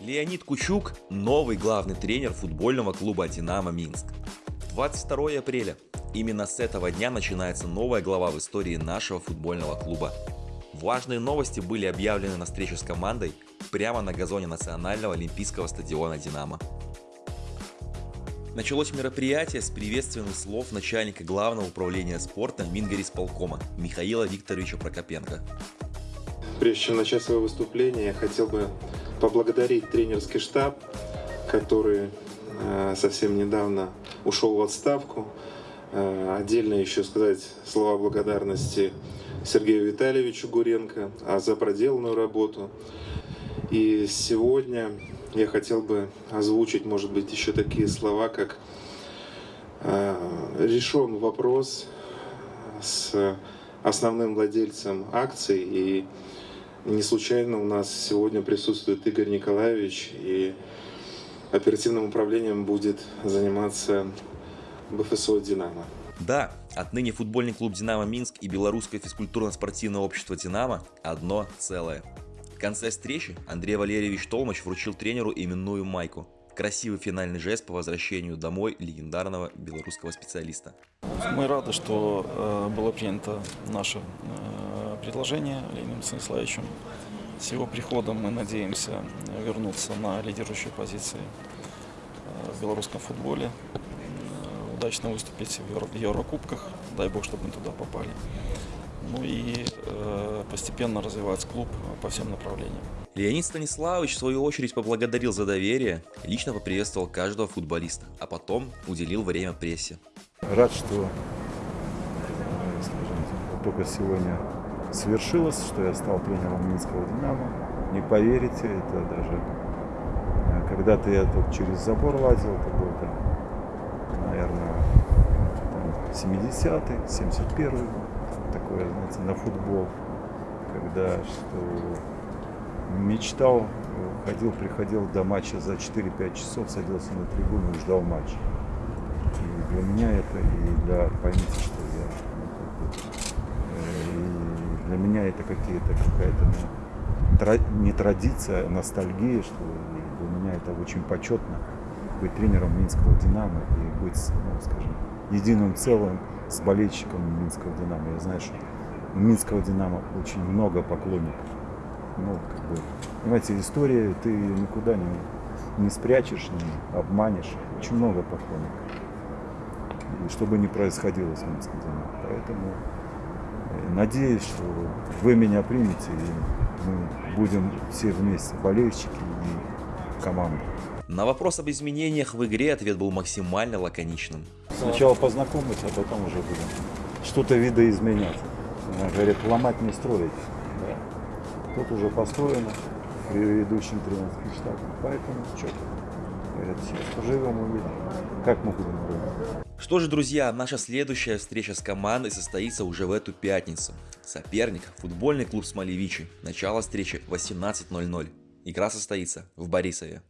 Леонид Кучук – новый главный тренер футбольного клуба «Динамо Минск». 22 апреля. Именно с этого дня начинается новая глава в истории нашего футбольного клуба. Важные новости были объявлены на встрече с командой прямо на газоне Национального олимпийского стадиона «Динамо». Началось мероприятие с приветственных слов начальника Главного управления спорта Мингорисполкома Михаила Викторовича Прокопенко. Прежде чем начать свое выступление, я хотел бы поблагодарить тренерский штаб, который э, совсем недавно ушел в отставку. Э, отдельно еще сказать слова благодарности Сергею Витальевичу Гуренко а за проделанную работу. И сегодня я хотел бы озвучить, может быть, еще такие слова, как э, решен вопрос с основным владельцем акций и не случайно у нас сегодня присутствует Игорь Николаевич, и оперативным управлением будет заниматься БФСО «Динамо». Да, отныне футбольный клуб «Динамо Минск» и Белорусское физкультурно-спортивное общество «Динамо» одно целое. Конце встречи Андрей Валерьевич Толмач вручил тренеру именную майку. Красивый финальный жест по возвращению домой легендарного белорусского специалиста. Мы рады, что э, было принято наше э, предложение Леонидом Станиславовичем. С его приходом мы надеемся вернуться на лидирующие позиции э, в белорусском футболе, э, удачно выступить в Еврокубках, дай бог, чтобы мы туда попали. Ну и э, постепенно развивать клуб по всем направлениям. Леонид Станиславович в свою очередь поблагодарил за доверие, лично поприветствовал каждого футболиста, а потом уделил время прессе. Рад, что скажем, только сегодня свершилось, что я стал тренером Минского «Динамо». Не поверите, это даже... Э, когда-то я тут через забор лазил, это был, там, наверное, 70-й, 71-й год, знаете, на футбол, когда что мечтал, ходил, приходил до матча за 4-5 часов, садился на трибуну и ждал матча. И для меня это, и для, поймите, что для меня это какие-то какая-то ну, не традиция, а ностальгия, что для меня это очень почетно быть тренером Минского Динамо и быть, ну, скажем, единым целым с болельщиком Минского Динамо. Я знаю, что у Минского Динамо очень много поклонников. Ну, как бы, понимаете, история ты никуда не, не спрячешь, не обманешь. Очень много поклонников. И что бы ни происходило с Минским Динамо. Поэтому Надеюсь, что вы меня примете, и мы будем все вместе, болельщики и команда. На вопрос об изменениях в игре ответ был максимально лаконичным. Сначала познакомиться, а потом уже будем что-то видоизменять. Она говорит, ломать не строить. Да. Тут уже построено предыдущим тренерским штабом. Поэтому что Говорят, сейчас поживем, увидим, как мы будем работать. Что же, друзья, наша следующая встреча с командой состоится уже в эту пятницу. Соперник – футбольный клуб Смолевичи. Начало встречи 18.00. Игра состоится в Борисове.